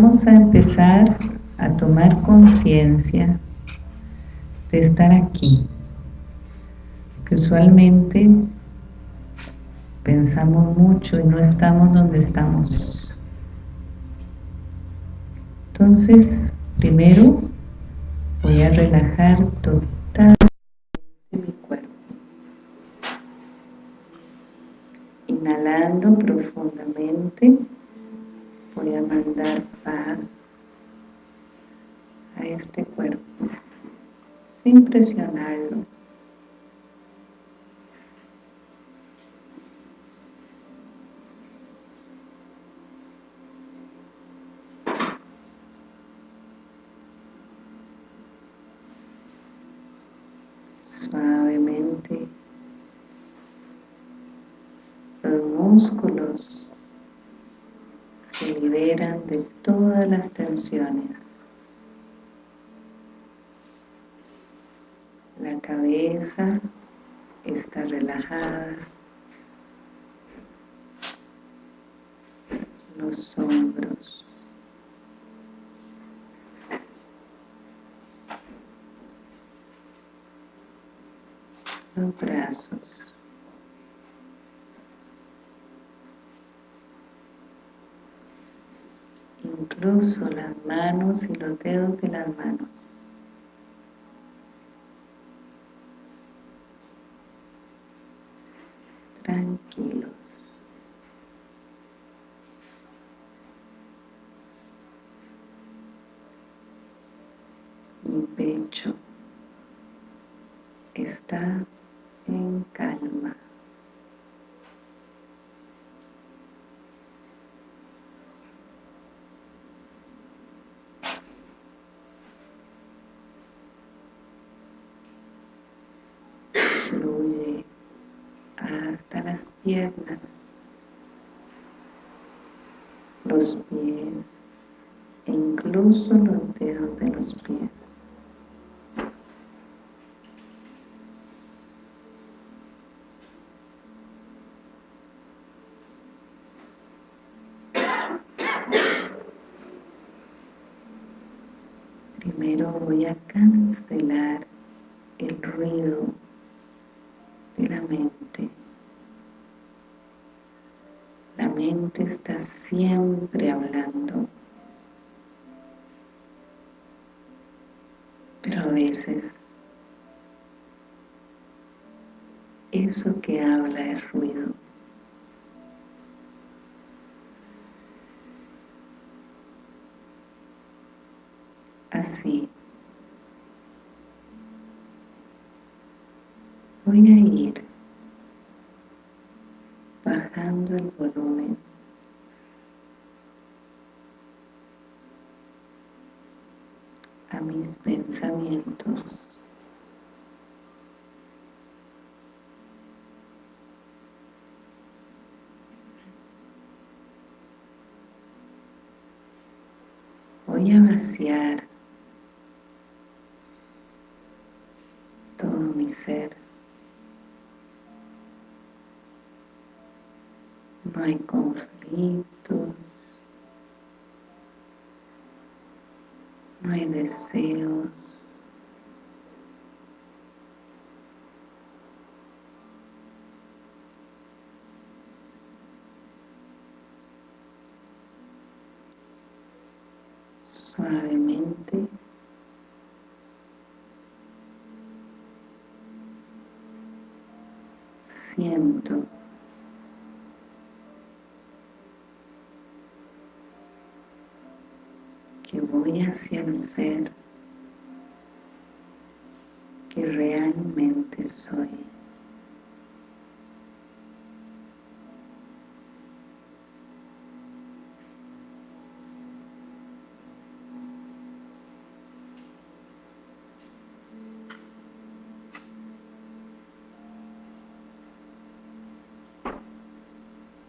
vamos a empezar a tomar conciencia de estar aquí, que usualmente pensamos mucho y no estamos donde estamos. Entonces, primero voy a relajar totalmente mi cuerpo. Inhalando profundamente, voy a mandar a este cuerpo, sin presionarlo. suavemente los músculos se liberan de todas las tensiones la cabeza está relajada los hombros los brazos. Incluso las manos y los dedos de las manos. Mi pecho está en calma. Fluye hasta las piernas, los pies e incluso los dedos de los pies. voy a cancelar el ruido de la mente. La mente está siempre hablando, pero a veces eso que habla es ruido. Así. Voy a ir bajando el volumen a mis pensamientos. Voy a vaciar todo mi ser. No hay conflictos, no hay deseos, suavemente. Siento que voy hacia el ser que realmente soy.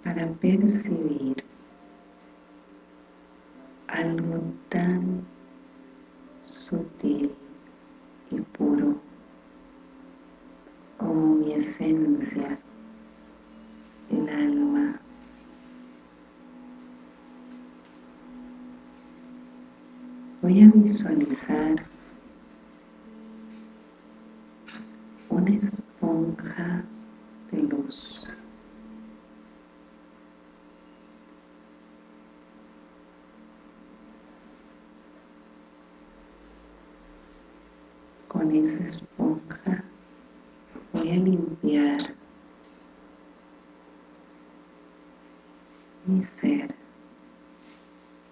para percibir visualizar una esponja de luz. Con esa esponja voy a limpiar mi ser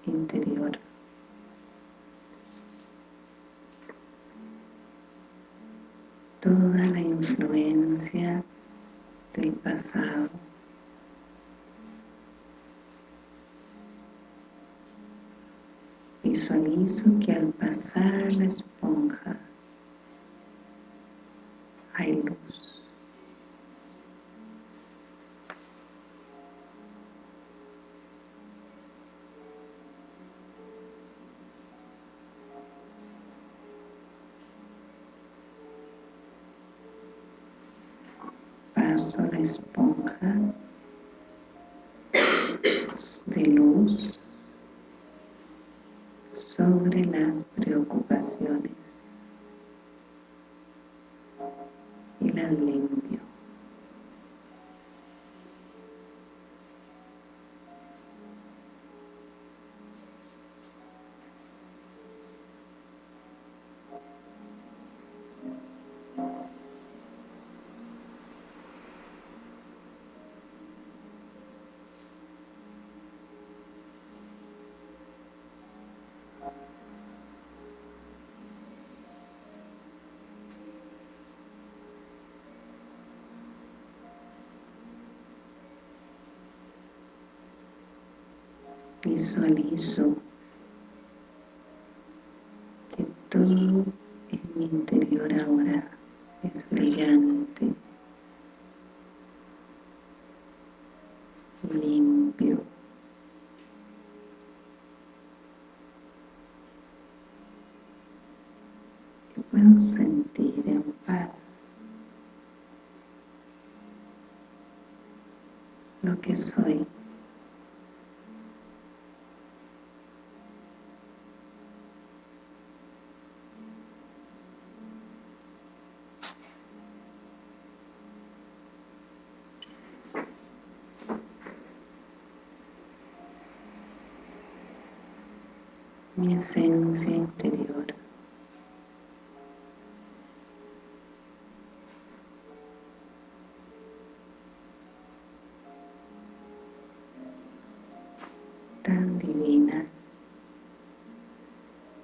interior. Toda la influencia del pasado. Visualizo que al pasar la Paso la esponja de luz sobre las preocupaciones y las limpio. Visualizo que todo en mi interior ahora es brillante, limpio. Y puedo sentir en paz lo que soy. Mi esencia interior. Tan divina,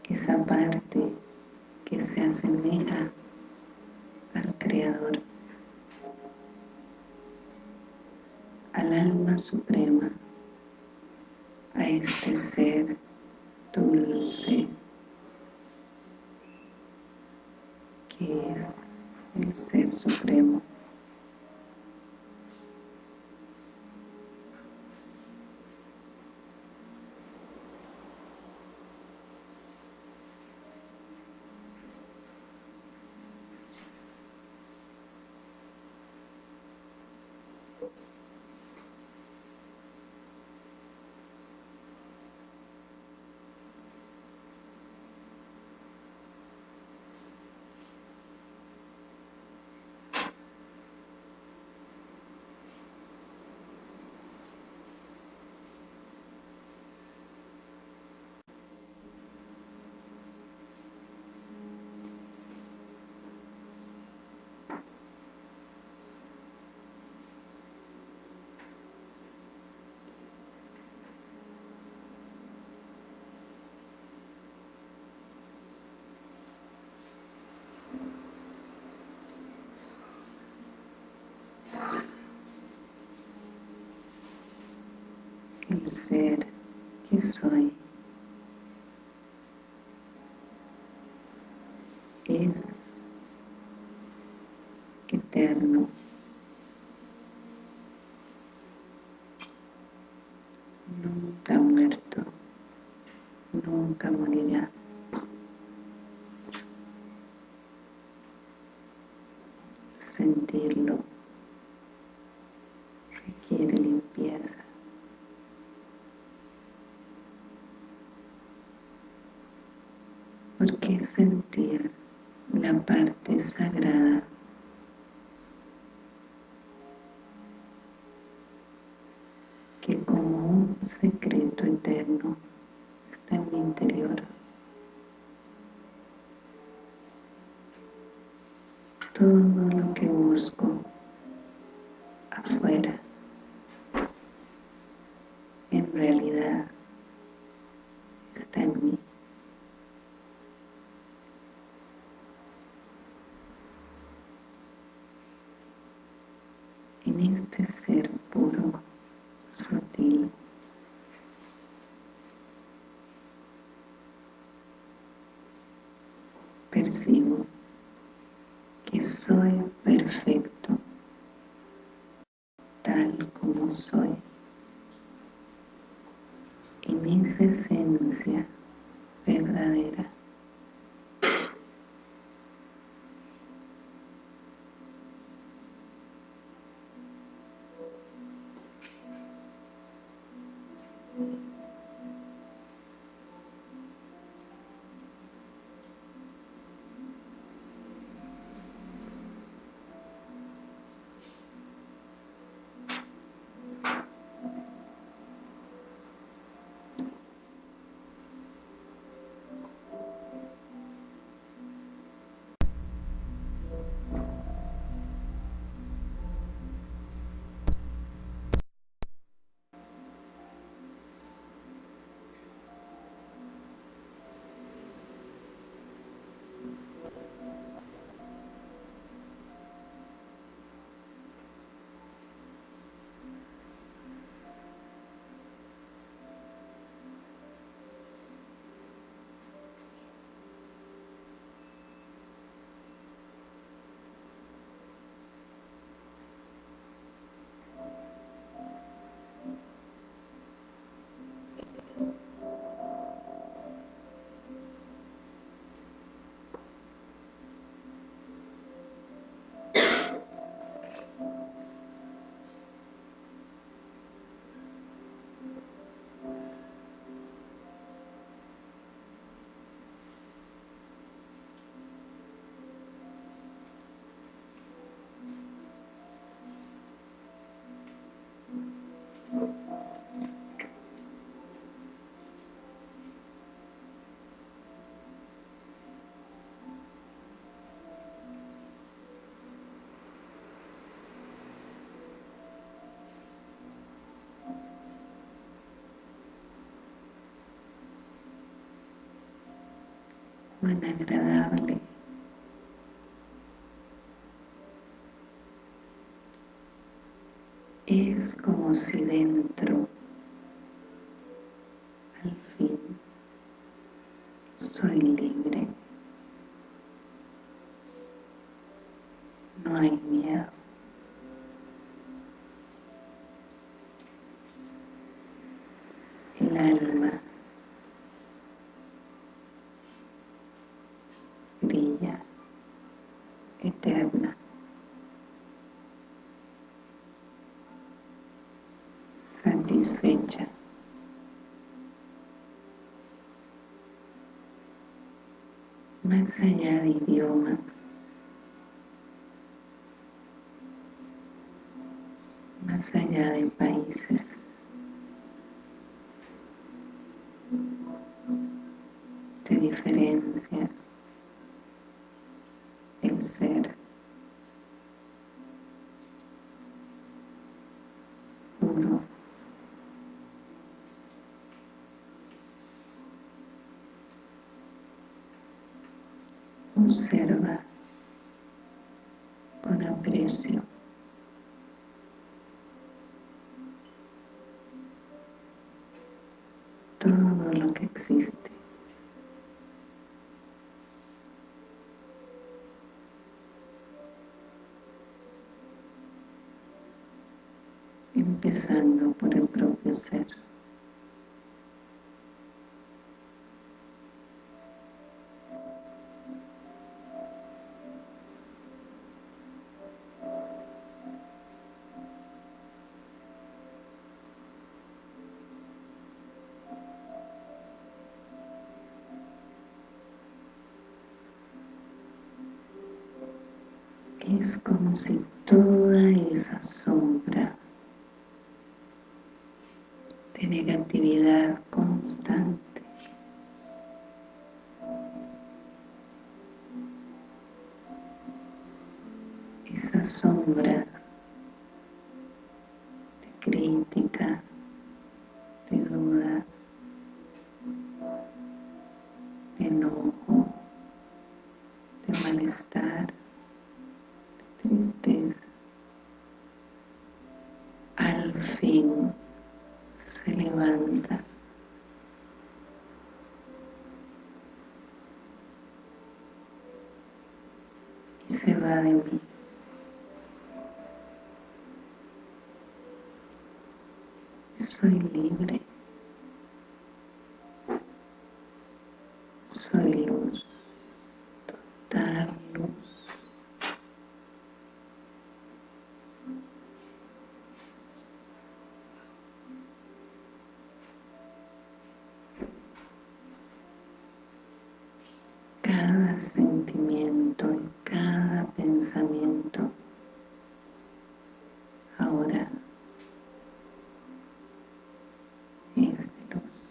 esa parte que se asemeja al Creador, al alma suprema, a este ser dulce que es el Ser Supremo. El ser que soy es eterno. Sentir la parte sagrada que como un secreto eterno está en mi interior. Este ser puro, sutil, percibo que soy perfecto tal como soy. En esa esencia verdadera cuán agradable. Es como si dentro al fin soy libre no hay miedo el alma brilla eterna satisfecha más allá de idiomas. Más allá de países. De diferencias. El ser puro observa con aprecio. Todo lo que existe. Empezando por el propio ser toda esa sombra de negatividad constante. Esa sombra de crítica, de dudas, de enojo, de malestar, tristeza, al fin se levanta y se va de mí. soy libre, soy luz, total luz. Cada sentimiento y cada pensamiento ahora es de luz.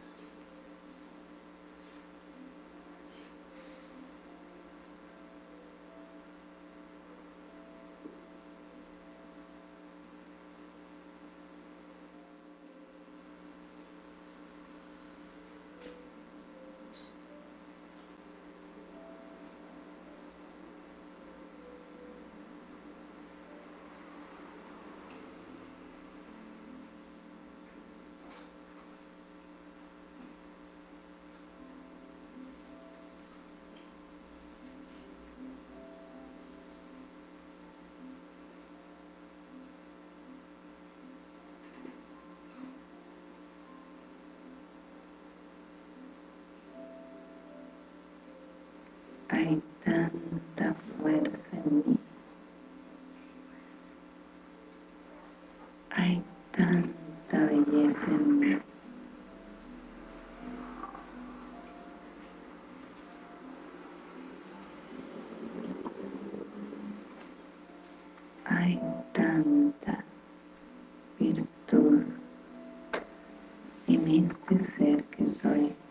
Hay tanta fuerza en mí. Hay tanta belleza en mí. Hay tanta virtud en este ser que soy.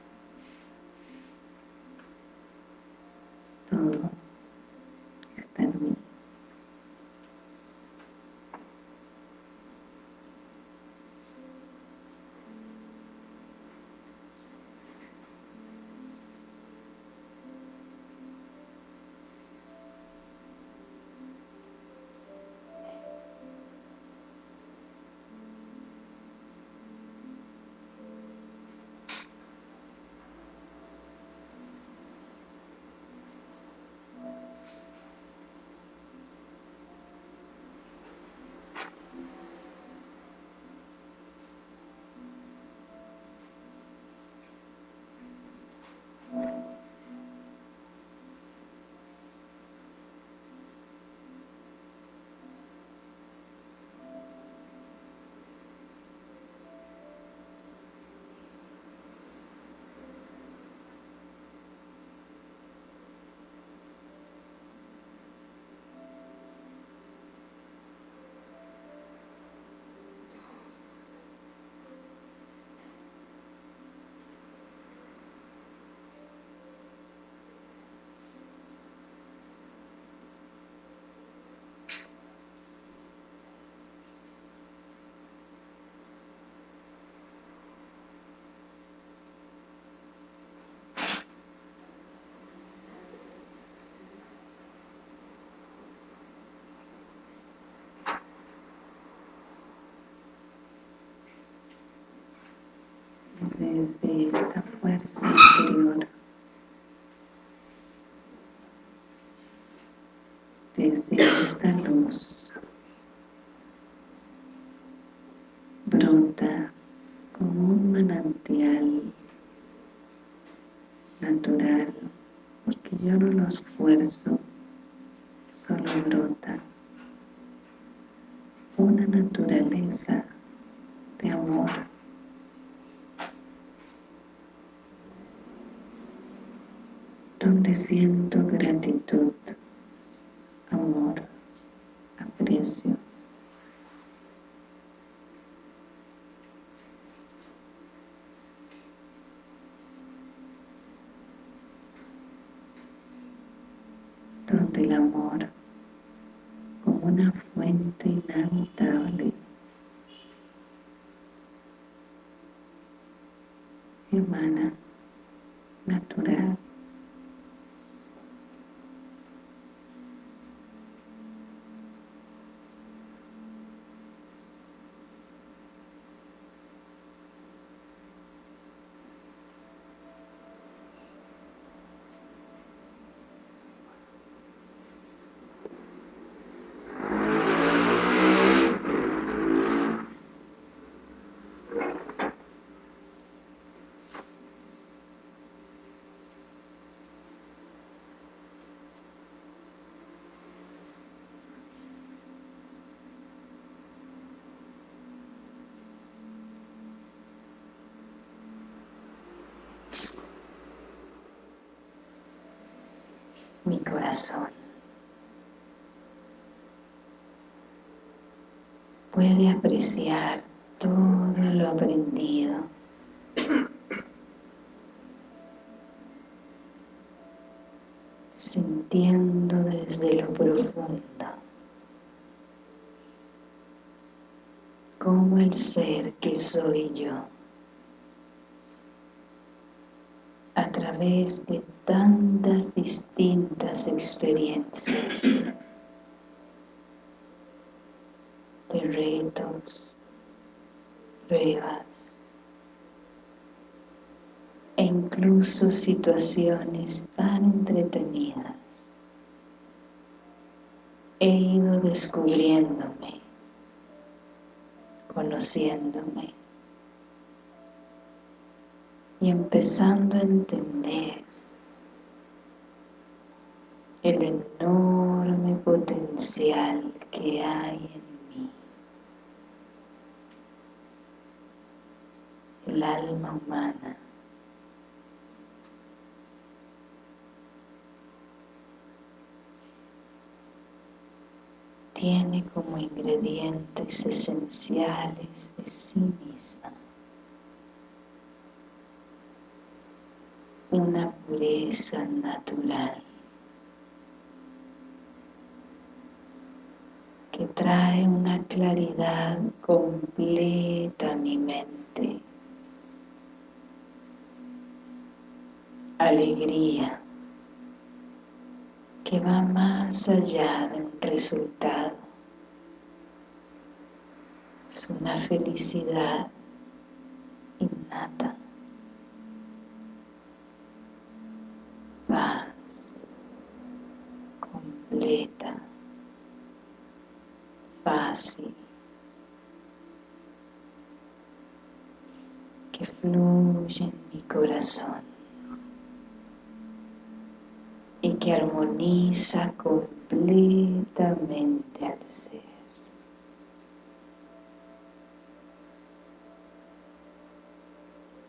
Desde esta fuerza interior, desde esta luz, brota como un manantial natural, porque yo no lo esfuerzo, solo brota una naturaleza de amor siento gratitud, amor, precio. Donde el amor, como una fuente inagotable, emana natural mi corazón. Puede apreciar todo lo aprendido. sintiendo desde lo profundo como el ser que soy yo a través de tantas distintas experiencias de retos, pruebas e incluso situaciones tan entretenidas. He ido descubriéndome, conociéndome y empezando a entender el enorme potencial que hay en El alma humana. Tiene como ingredientes esenciales de sí misma una pureza natural que trae una claridad completa a mi mente, alegría que va más allá de un resultado, es una felicidad innata. paz completa, fácil, que fluye en mi corazón y que armoniza completamente al ser.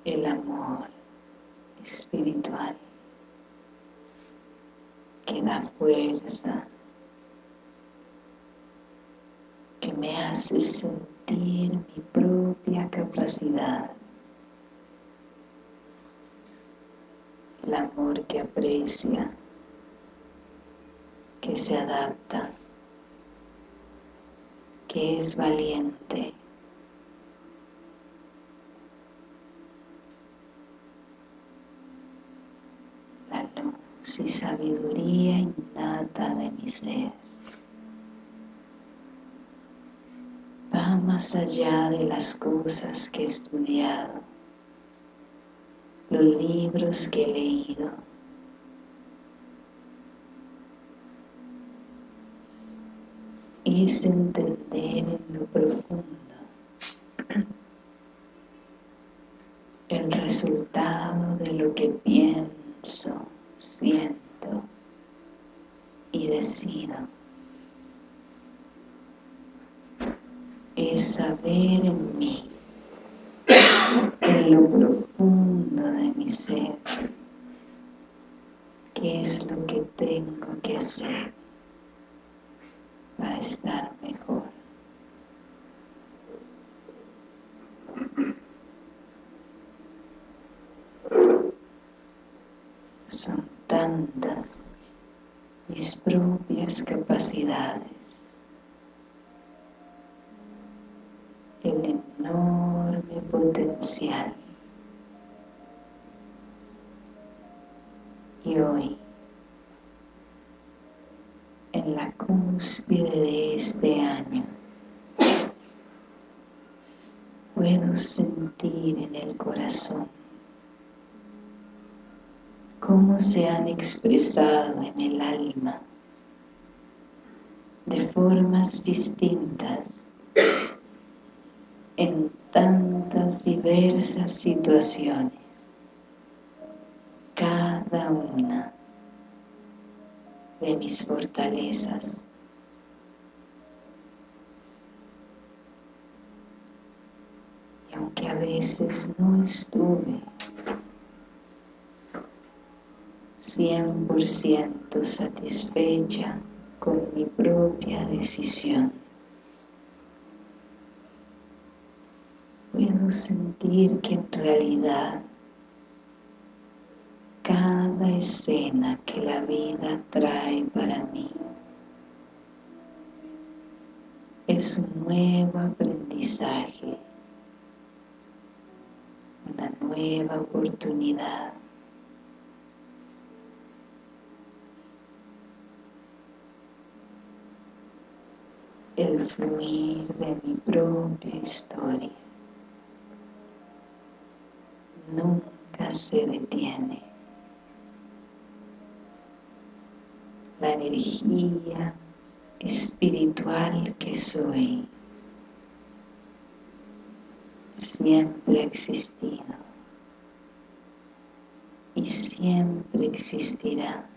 El amor espiritual que da fuerza, que me hace sentir mi propia capacidad, el amor que aprecia, que se adapta, que es valiente, y sabiduría innata de mi ser. Va más allá de las cosas que he estudiado, los libros que he leído, es entender en lo profundo el resultado de lo que pienso, siento y decido. Es saber en mí, en lo profundo de mi ser, qué es lo que tengo que hacer para estar mejor. Son tantas mis propias capacidades. El enorme potencial. Y hoy de este año, puedo sentir en el corazón cómo se han expresado en el alma de formas distintas en tantas diversas situaciones, cada una de mis fortalezas. Aunque a veces no estuve 100% satisfecha con mi propia decisión. Puedo sentir que en realidad cada escena que la vida trae para mí es un nuevo aprendizaje, nueva oportunidad el fluir de mi propia historia. Nunca se detiene. La energía espiritual que soy siempre ha existido y siempre existirá.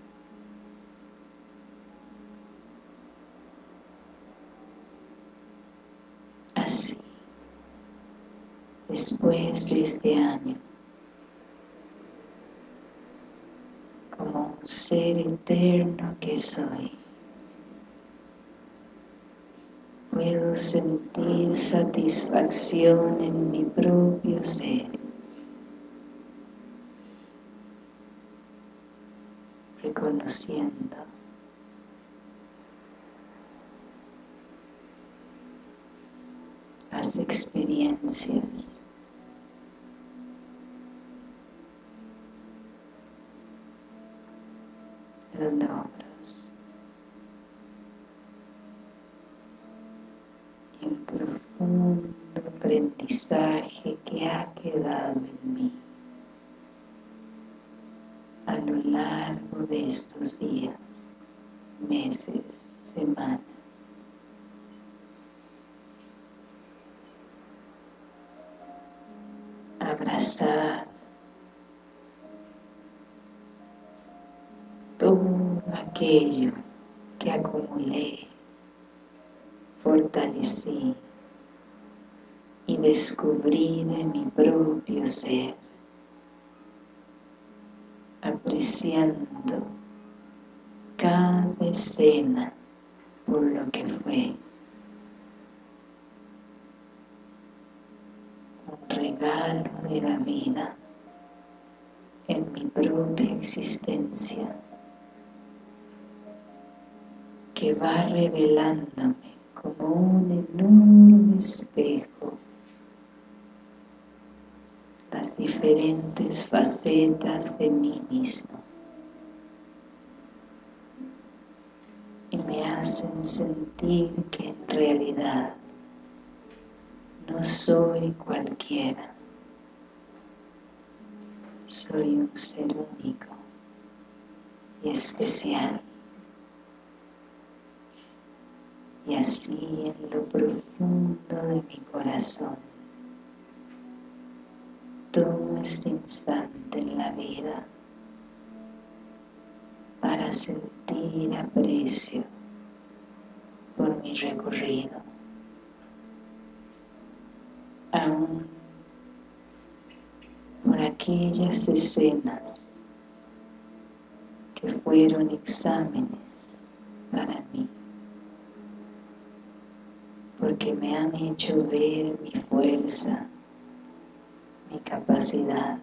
así después de este año como un ser eterno que soy puedo sentir satisfacción en mi propio ser reconociendo las experiencias. Los logros. Y el profundo aprendizaje que ha quedado en mí lo largo de estos días, meses, semanas. abrazar todo aquello que acumulé, fortalecí y descubrí de mi propio ser, apreciando cada escena por lo que fue. regalo de la vida en mi propia existencia que va revelándome como un enorme espejo las diferentes facetas de mí mismo y me hacen sentir que en realidad no soy cualquiera. Soy un ser único y especial. Y así en lo profundo de mi corazón tomo este instante en la vida para sentir aprecio por mi recorrido. Aún por aquellas escenas que fueron exámenes para mí, porque me han hecho ver mi fuerza, mi capacidad,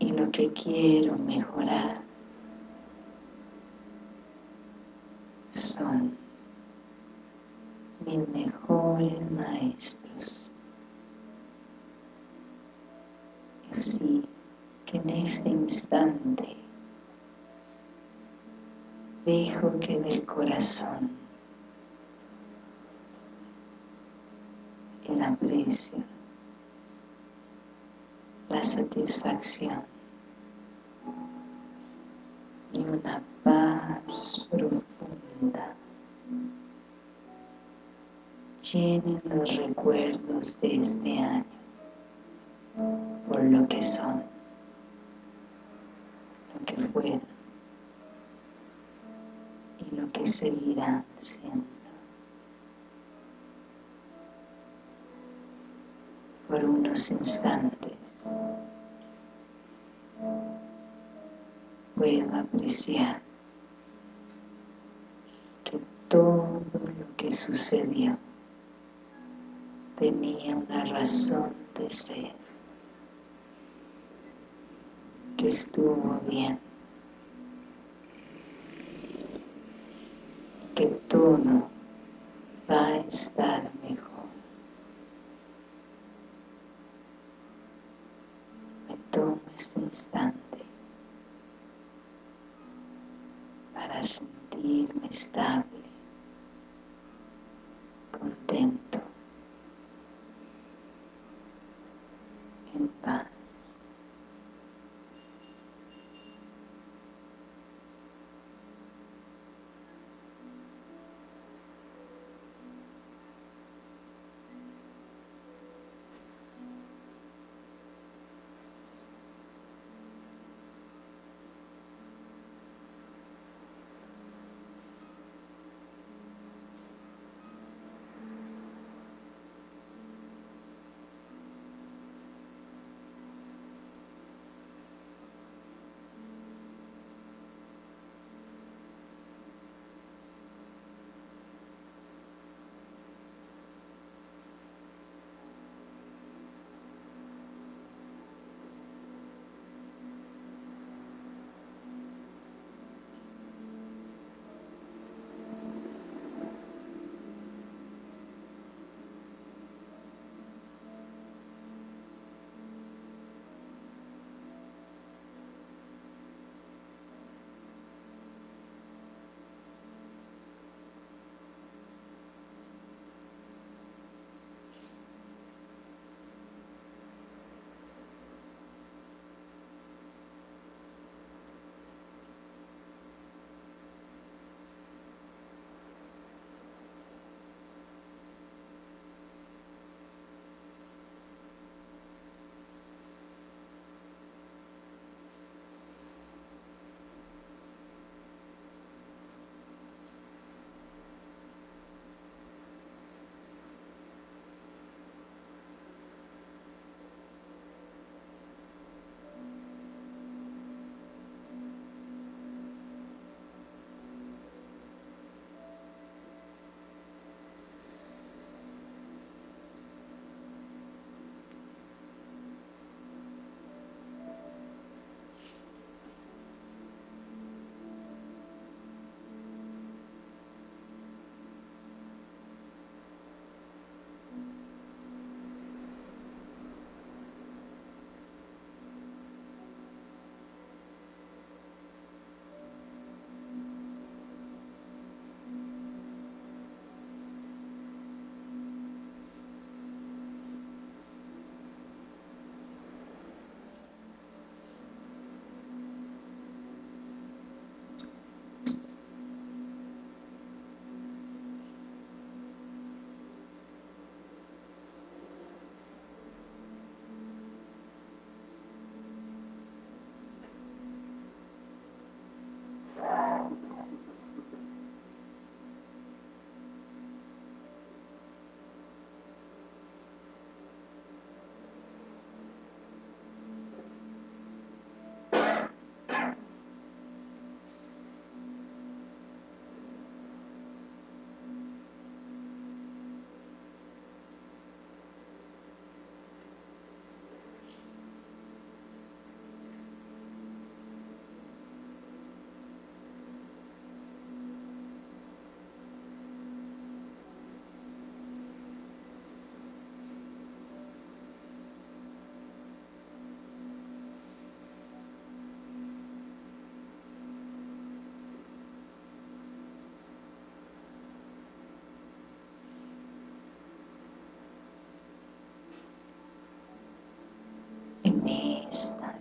y lo que quiero mejorar son mis mejores maestros. Así que en este instante dejo que del corazón el aprecio, la satisfacción y una paz profunda llenen los recuerdos de este año por lo que son, lo que fueron y lo que seguirán siendo. Por unos instantes. Puedo apreciar que todo lo que sucedió tenía una razón de ser, que estuvo bien, que todo va a estar mejor. Me tomo este instante para sentirme estable,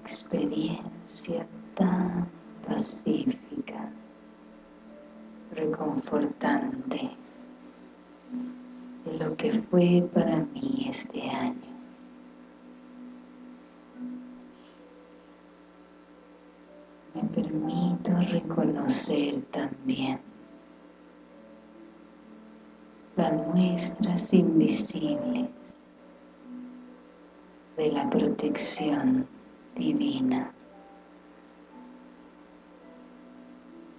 experiencia tan pacífica, reconfortante de lo que fue para mí este año. Me permito reconocer también las muestras invisibles de la protección divina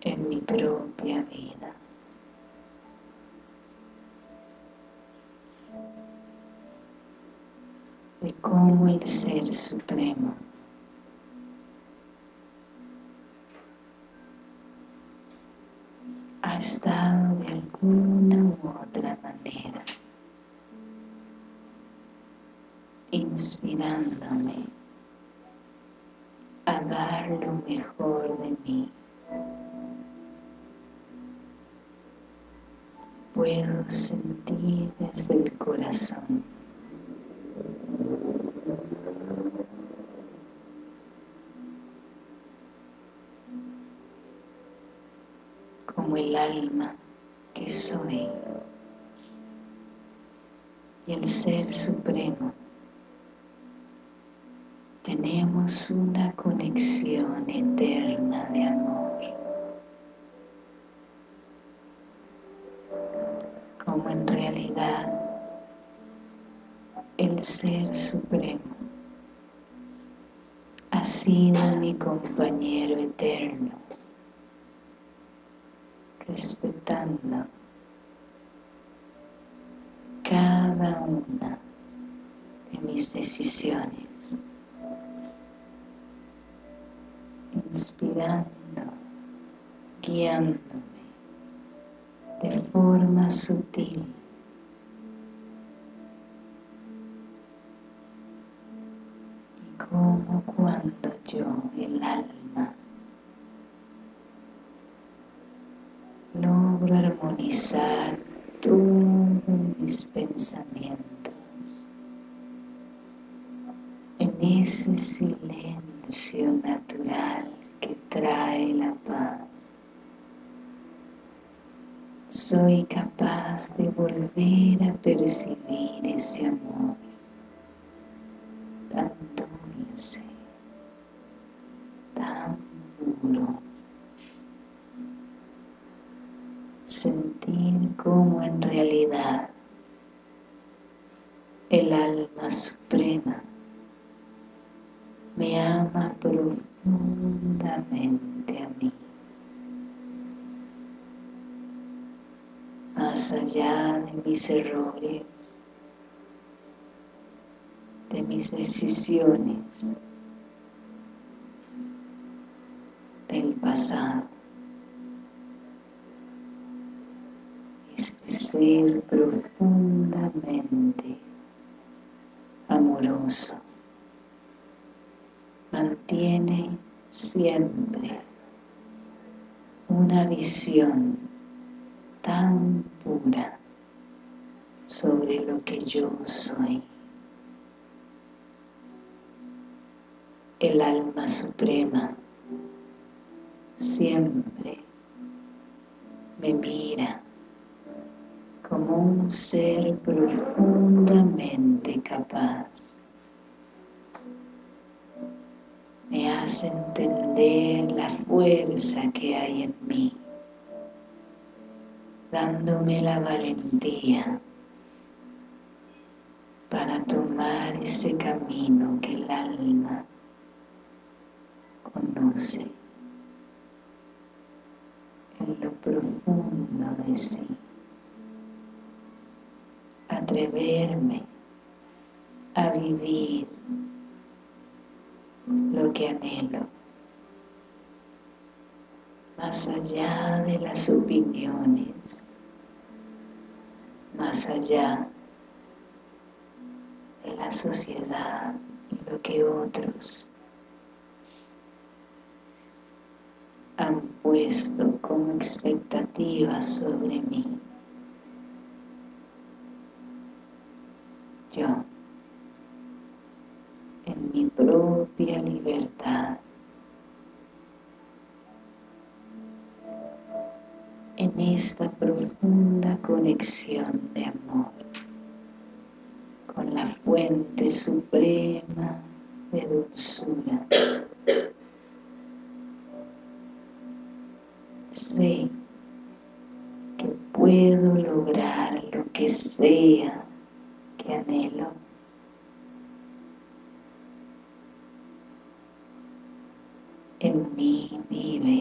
en mi propia vida. De cómo el Ser Supremo ha estado de alguna u otra manera inspirándome a dar lo mejor de mí. Puedo sentir desde el corazón como el alma que soy y el Ser Supremo tenemos una conexión eterna de amor. Como en realidad el Ser Supremo ha sido mi compañero eterno, respetando cada una de mis decisiones. Inspirando, guiándome de forma sutil. Y como cuando yo, el alma, logro armonizar todos mis pensamientos en ese silencio trae la paz. Soy capaz de volver a percibir ese amor tan dulce, tan puro. Sentir como en realidad el alma suprema me ama profundamente a mí. Más de mis errores, de mis decisiones del pasado. Este ser profundamente amoroso mantiene siempre una visión tan sobre lo que yo soy. El alma suprema siempre me mira como un ser profundamente capaz me hace entender la fuerza que hay en mí, dándome la valentía para tomar ese camino que el alma conoce en lo profundo de sí. Atreverme a vivir lo que anhelo, más allá de las opiniones, más allá de la sociedad y lo que otros han puesto como expectativas sobre mí. Yo en mi propia libertad en esta profunda conexión de amor con la fuente suprema de dulzura. Sé que puedo lograr lo que sea que anhelo. En mí vive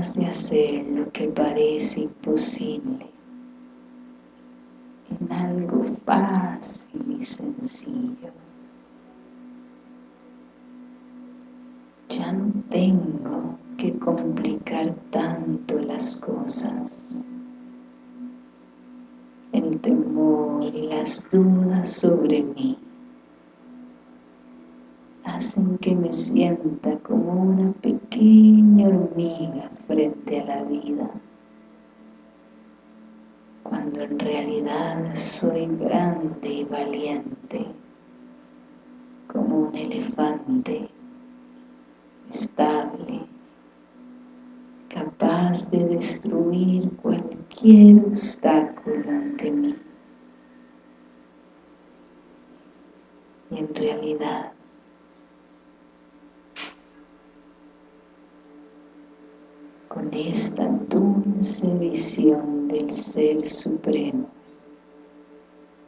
de hacer lo que parece imposible en algo fácil y sencillo. Ya no tengo que complicar tanto las cosas. El temor y las dudas sobre mí hacen que me sienta como una pequeña hormiga frente a la vida, cuando en realidad soy grande y valiente, como un elefante, estable, capaz de destruir cualquier obstáculo ante mí. Y en realidad con esta dulce visión del Ser Supremo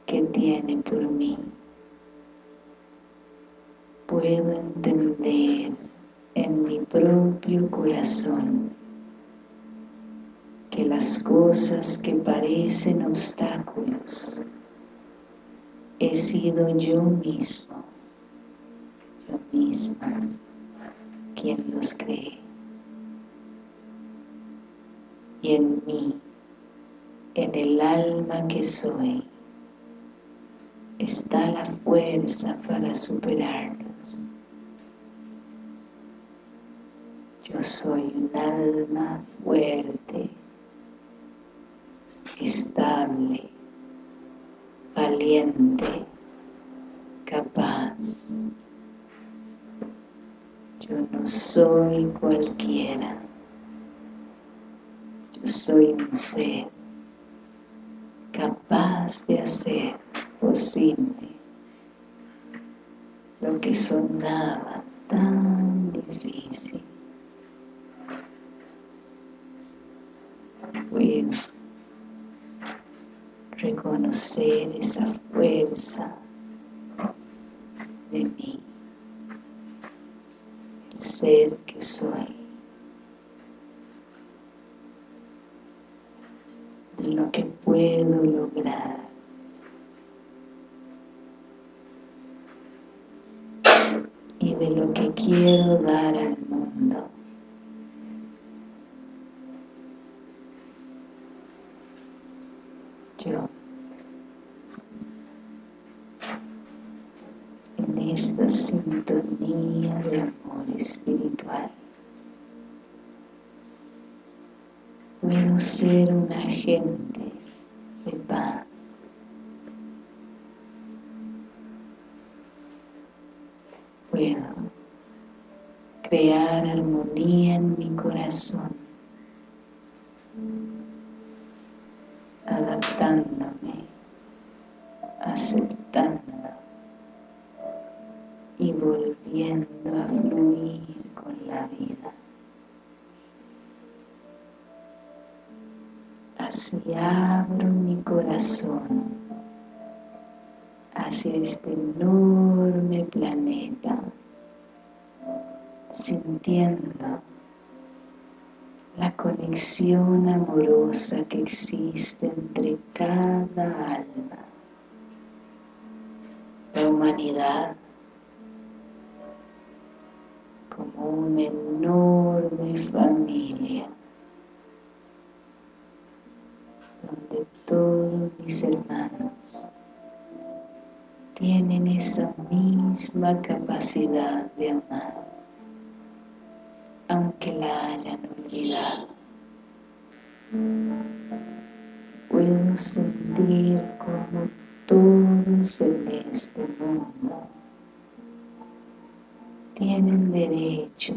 que tiene por mí. Puedo entender en mi propio corazón que las cosas que parecen obstáculos he sido yo mismo, yo misma, quien los cree y en mí, en el alma que soy, está la fuerza para superarlos. Yo soy un alma fuerte, estable, valiente, capaz. Yo no soy cualquiera soy un ser capaz de hacer posible lo que sonaba tan difícil. Puedo reconocer esa fuerza de mí, el ser que soy. Lo que puedo lograr. Y de lo que quiero dar al mundo. Yo, en esta sintonía de amor espiritual, puedo ser un agente de paz. Puedo crear armonía en mi corazón, hacia este enorme planeta, sintiendo la conexión amorosa que existe entre cada alma. La humanidad como una enorme familia donde mis hermanos tienen esa misma capacidad de amar, aunque la hayan olvidado. Puedo sentir como todos en este mundo tienen derecho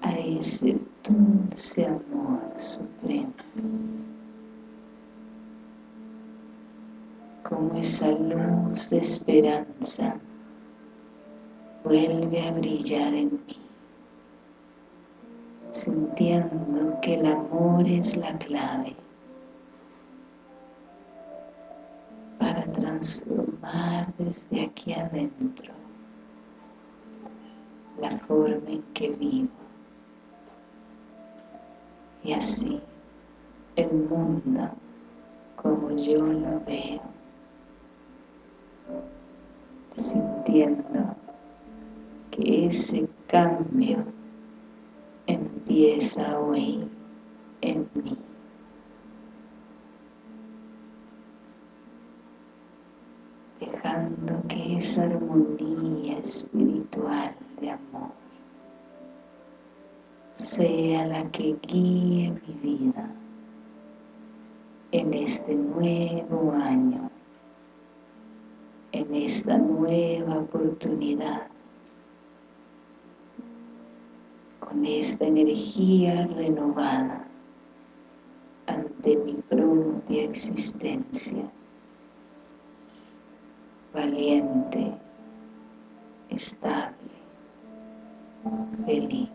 a ese dulce amor supremo. Como esa luz de esperanza vuelve a brillar en mí, sintiendo que el amor es la clave para transformar desde aquí adentro la forma en que vivo. Y así el mundo como yo lo veo, sintiendo que ese cambio empieza hoy en mí. Dejando que esa armonía espiritual de amor sea la que guíe mi vida en este nuevo año, en esta nueva oportunidad, con esta energía renovada ante mi propia existencia, valiente, estable, feliz.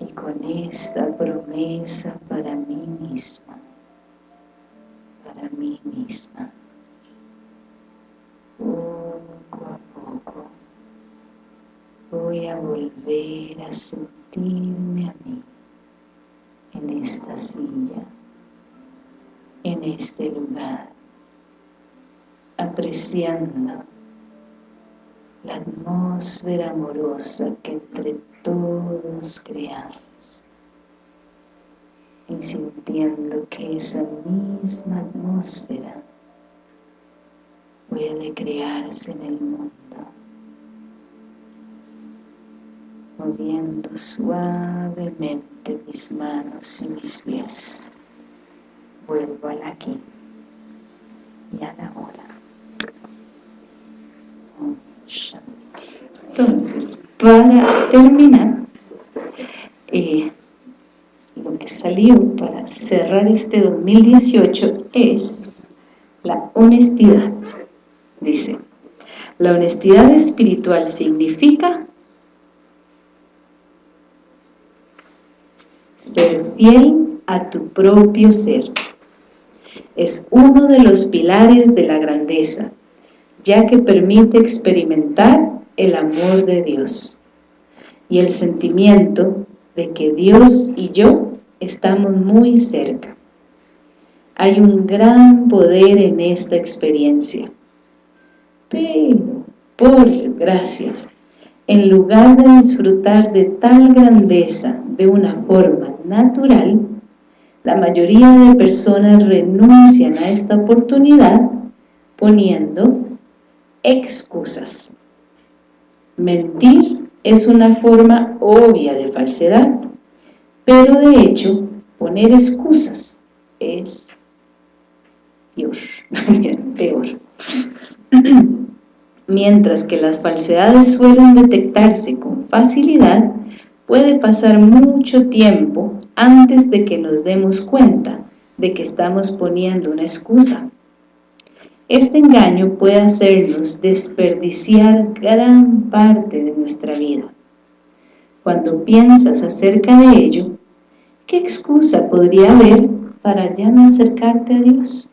Y con esta promesa para mí misma, para mí misma, poco a poco voy a volver a sentirme a mí en esta silla, en este lugar, apreciando la atmósfera amorosa que entre todos creamos y sintiendo que esa misma atmósfera puede crearse en el mundo moviendo suavemente mis manos y mis pies. Vuelvo al aquí y a la hora. Entonces, para terminar, eh, salió para cerrar este 2018 es la honestidad. Dice, la honestidad espiritual significa ser fiel a tu propio ser. Es uno de los pilares de la grandeza, ya que permite experimentar el amor de Dios y el sentimiento de que Dios y yo estamos muy cerca. Hay un gran poder en esta experiencia. Pero, por gracia, en lugar de disfrutar de tal grandeza de una forma natural, la mayoría de personas renuncian a esta oportunidad poniendo excusas. Mentir es una forma obvia de falsedad, pero de hecho poner excusas es peor, peor. Mientras que las falsedades suelen detectarse con facilidad, puede pasar mucho tiempo antes de que nos demos cuenta de que estamos poniendo una excusa. Este engaño puede hacernos desperdiciar gran parte de nuestra vida. Cuando piensas acerca de ello, ¿qué excusa podría haber para ya no acercarte a Dios?